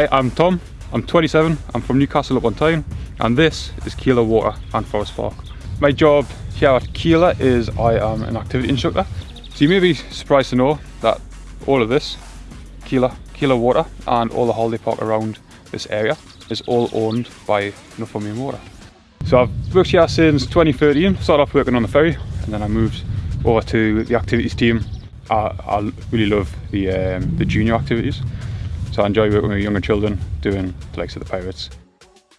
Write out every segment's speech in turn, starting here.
Hi, I'm Tom. I'm 27. I'm from Newcastle upon Tyne, and this is Kielder Water and Forest Park. My job here at Kielder is I am an activity instructor. So you may be surprised to know that all of this, Kielder, Kielder Water, and all the holiday park around this area is all owned by Northumbrian Water. So I've worked here since 2013. Started off working on the ferry, and then I moved over to the activities team. I, I really love the um, the junior activities. So I enjoy working with younger children doing the likes of the pirates.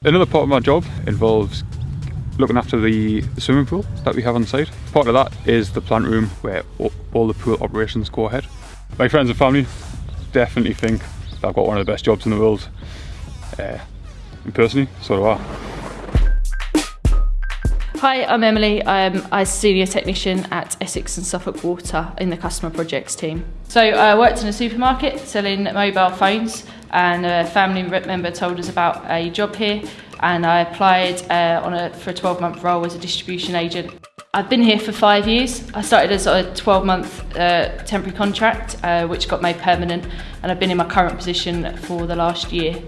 Another part of my job involves looking after the, swimming pool that we have on site. Part of that is the plant room where all the pool operations go ahead. My friends and family definitely think I've got one of the best jobs in the world. Uh, and personally, so do I. Hi, I'm Emily. I'm a senior technician at Essex and Suffolk Water in the customer projects team. So I worked in a supermarket selling mobile phones and a family member told us about a job here and I applied uh, on a, for a 12 month role as a distribution agent. I've been here for five years. I started as a 12 month uh, temporary contract uh, which got made permanent and I've been in my current position for the last year.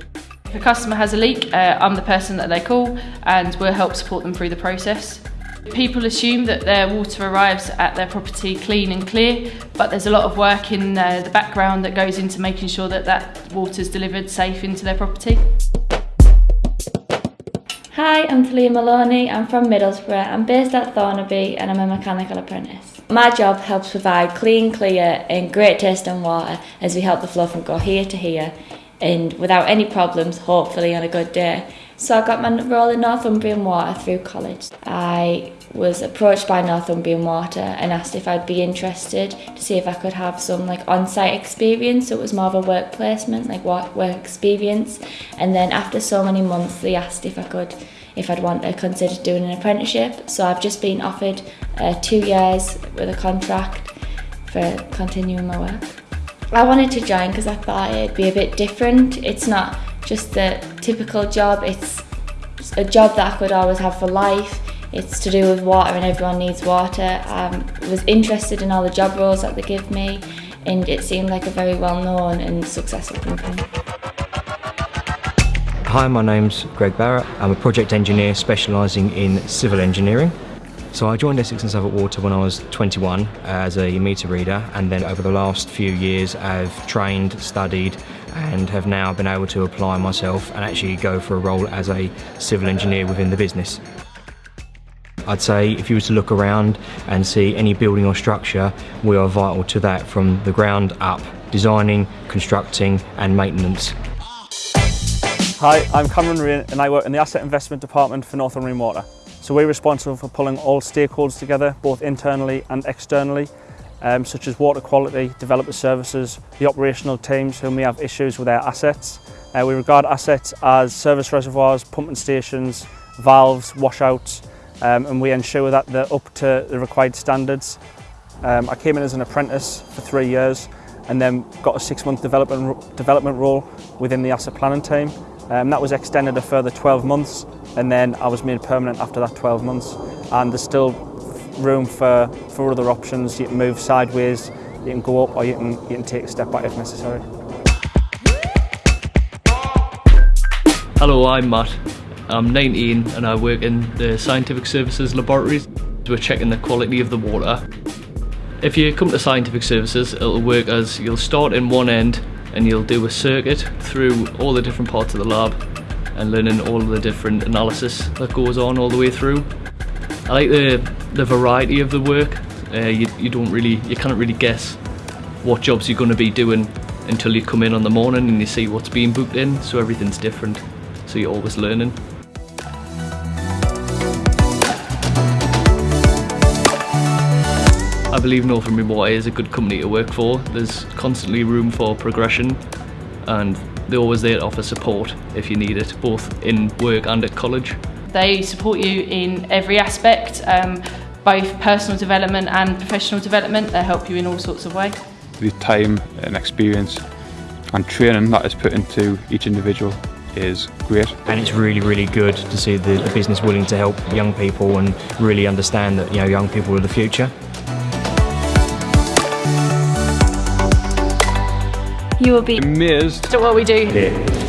If a customer has a leak, uh, I'm the person that they call and we'll help support them through the process. People assume that their water arrives at their property clean and clear, but there's a lot of work in uh, the background that goes into making sure that that water is delivered safe into their property. Hi, I'm Talia Maloney. I'm from Middlesbrough. I'm based at Thornaby and I'm a mechanical apprentice. My job helps provide clean, clear and great tasting water as we help the flow from go here to here and without any problems, hopefully on a good day. So I got my role in Northumbrian Water through college. I was approached by Northumbrian Water and asked if I'd be interested to see if I could have some like on-site experience. So it was more of a work placement, like work, experience. And then after so many months, they asked if I could, if I'd want to consider doing an apprenticeship. So I've just been offered uh, two years with a contract for continuing my work. I wanted to join because I thought it'd be a bit different. It's not just the typical job, it's a job that I could always have for life. It's to do with water and everyone needs water. I um, was interested in all the job roles that they give me and it seemed like a very well known and successful company. Hi, my name's Greg Barrett. I'm a project engineer specialising in civil engineering. So I joined Essex and Suffolk Water when I was 21 as a meter reader and then over the last few years I've trained, studied and have now been able to apply myself and actually go for a role as a civil engineer within the business. I'd say if you were to look around and see any building or structure, we are vital to that from the ground up, designing, constructing and maintenance. Hi, I'm Cameron Rain and I work in the Asset Investment Department for Northumbrian Water. So we're responsible for pulling all stakeholders together, both internally and externally, um, such as water quality, developer services, the operational teams who may have issues with their assets. Uh, we regard assets as service reservoirs, pumping stations, valves, washouts, um, and we ensure that they're up to the required standards. Um, I came in as an apprentice for three years and then got a six-month development, development role within the asset planning team. Um, that was extended a further 12 months and then I was made permanent after that 12 months and there's still room for, for other options. You can move sideways, you can go up or you can, you can take a step back if necessary. Hello, I'm Matt. I'm 19 and I work in the Scientific Services Laboratories. We're checking the quality of the water. If you come to Scientific Services, it'll work as you'll start in one end and you'll do a circuit through all the different parts of the lab and learning all of the different analysis that goes on all the way through. I like the the variety of the work. Uh, you, you don't really you can't really guess what jobs you're going to be doing until you come in on the morning and you see what's being booked in so everything's different so you're always learning. I believe Northumbrian Water is a good company to work for. There's constantly room for progression and they're always there to offer support if you need it, both in work and at college. They support you in every aspect, um, both personal development and professional development. They help you in all sorts of ways. The time and experience and training that is put into each individual is great. And it's really, really good to see the, the business willing to help young people and really understand that you know young people are the future. You will be amazed at what we do. Yeah.